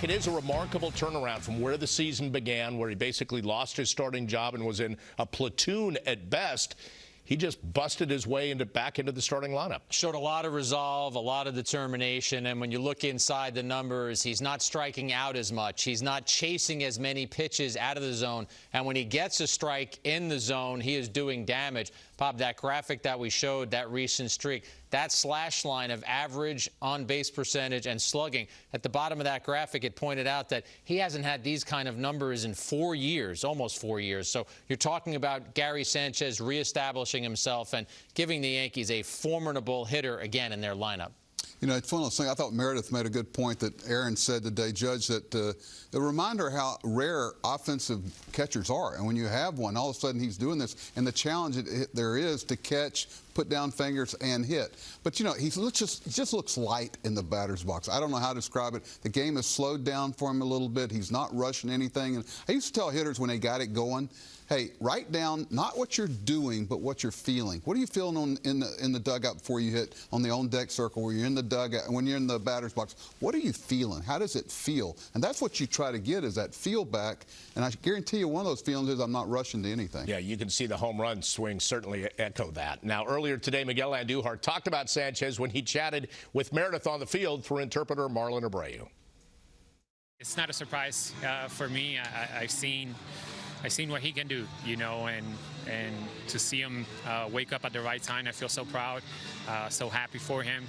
It is a remarkable turnaround from where the season began, where he basically lost his starting job and was in a platoon at best. He just busted his way into back into the starting lineup. Showed a lot of resolve, a lot of determination, and when you look inside the numbers, he's not striking out as much. He's not chasing as many pitches out of the zone, and when he gets a strike in the zone, he is doing damage. Bob, that graphic that we showed, that recent streak, that slash line of average on base percentage and slugging, at the bottom of that graphic, it pointed out that he hasn't had these kind of numbers in four years, almost four years. So you're talking about Gary Sanchez reestablishing himself and giving the Yankees a formidable hitter again in their lineup. You know, it's one of those things. I thought Meredith made a good point that Aaron said today, Judge, that uh, a reminder how rare offensive catchers are. And when you have one, all of a sudden he's doing this, and the challenge it, there is to catch, put down fingers, and hit. But you know, he just just looks light in the batter's box. I don't know how to describe it. The game has slowed down for him a little bit. He's not rushing anything. And I used to tell hitters when they got it going, hey, write down not what you're doing, but what you're feeling. What are you feeling on, in the in the dugout before you hit on the on deck circle, where you're in the dugout, when you're in the batter's box? What are you feeling? How does it feel? And that's what you try to get is that feel back. And I guarantee you, one of those feelings is I'm not rushing to anything. Yeah, you can see the home run swing certainly echo that. Now, earlier today, Miguel Andujar talked about Sanchez when he chatted with Meredith on the field through interpreter Marlon Abreu. It's not a surprise uh, for me. I, have seen I've seen what he can do, you know, and and to see him uh, wake up at the right time, I feel so proud, uh, so happy for him.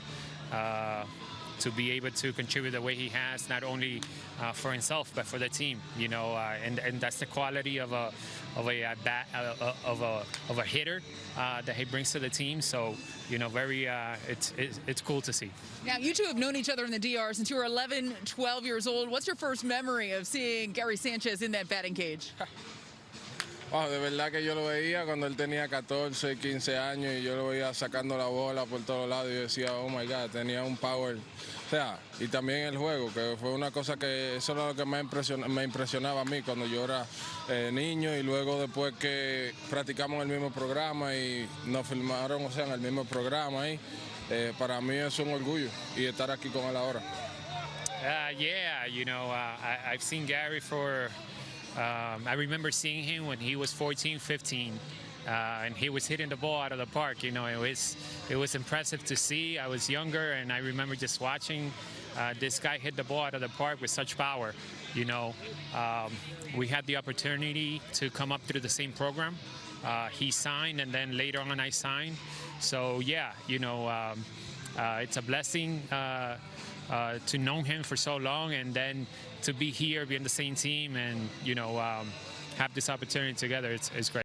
Uh, to be able to contribute the way he has, not only uh, for himself but for the team, you know, uh, and and that's the quality of a of a, a bat, uh, of a of a hitter that he brings to the team. So, you know, very it's, it's it's cool to see. Now, you two have known each other in the DR since you were 11, 12 years old. What's your first memory of seeing Gary Sanchez in that batting cage? Oh, de verdad que yo lo veía cuando él tenía 14, 15 años y yo lo veía sacando la bola por todos lados y yo decía, oh my God, tenía un power. O sea, y también el juego, que fue una cosa que eso era lo que me, me impresionaba a mí cuando yo era eh, niño y luego después que practicamos el mismo programa y nos filmaron, o sea, en el mismo programa ahí, eh, para mí es un orgullo y estar aquí con él ahora. Uh, yeah, you know, uh, I've seen Gary for Um, I remember seeing him when he was 14, 15, uh, and he was hitting the ball out of the park. You know, it was it was impressive to see. I was younger, and I remember just watching uh, this guy hit the ball out of the park with such power. You know, um, we had the opportunity to come up through the same program. Uh, he signed, and then later on I signed. So yeah, you know, um, it's a blessing uh, uh, to know him for so long and then to be here, be in the same team, and you know, um, have this opportunity together. It's, it's great.